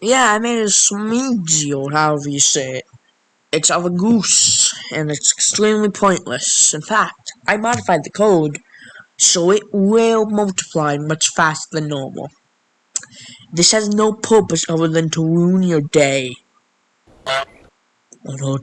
Yeah, I made a smoothie, or however you say it. It's of a goose, and it's extremely pointless. In fact, I modified the code so it will multiply much faster than normal. This has no purpose other than to ruin your day. Or